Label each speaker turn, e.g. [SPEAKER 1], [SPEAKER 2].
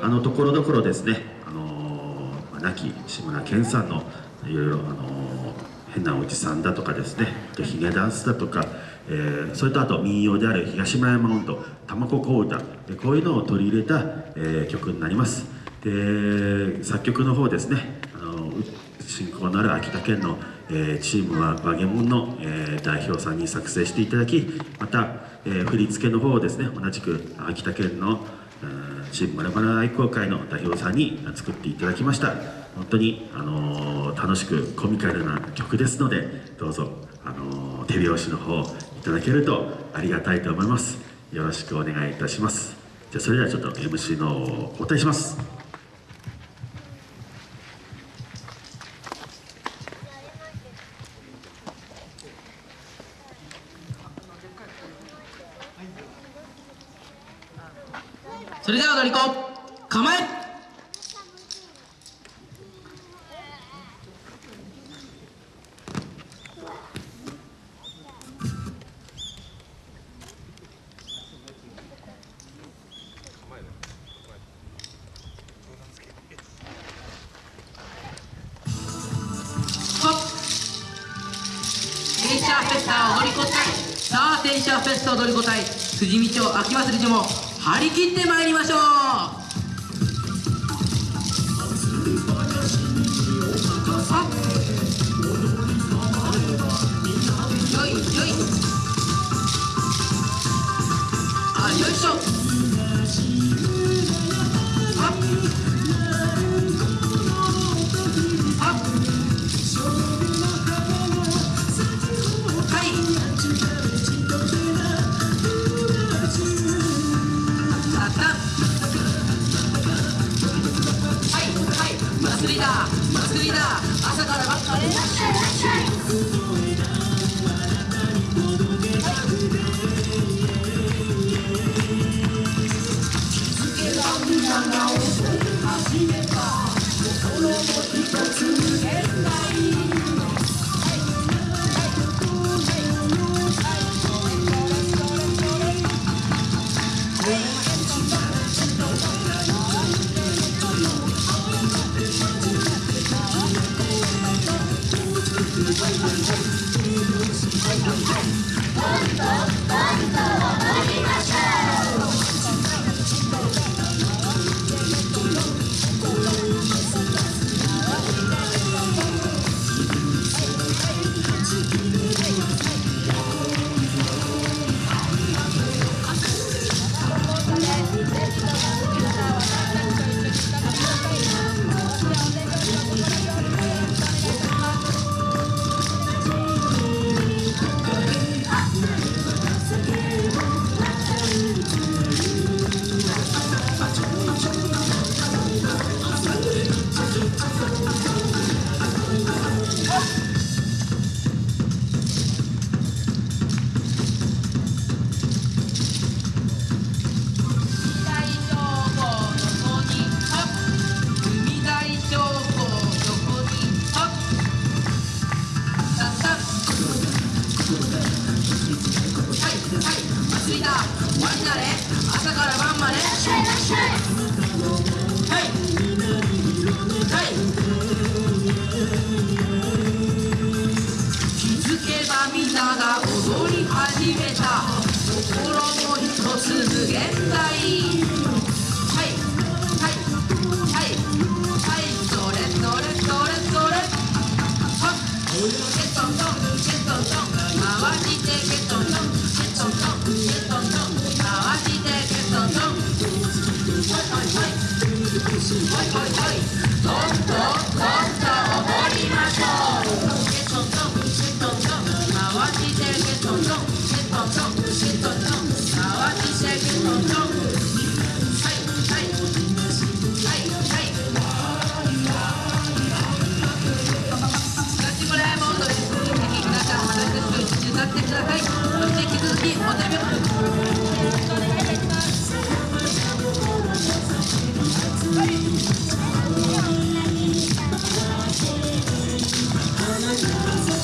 [SPEAKER 1] あのところどころですね、あのー、亡き志村けんさんのいろいろ、あのー、変なおじさんだとかですねヒゲダンスだとか、えー、それとあと民謡である東村山音頭玉子小唄こういうのを取り入れた、えー、曲になります。で作曲の方ですねあの親交のある秋田県の、え、チームはバゲモンの、え、代表さんに作成していただきまた、え、振り付けの方をですね同じく秋田県のチームバラバラ愛好会の代表さんに作っていただきました。本当に、あの楽しくコミカルな曲ですのでどうぞ、あの手拍子の方いただけるとありがたいと思います。よろしくお願いいたします。じゃそれではちょっと MC のお答えします。
[SPEAKER 2] それでは踊り子構え。テンシャーフェスタを踊り子隊さあテンシャーフェスタ踊り子隊辻見町秋祭り所も。張り切ってまいりましょう。祭りだ。祭りだ。朝からばっかり嘿嘿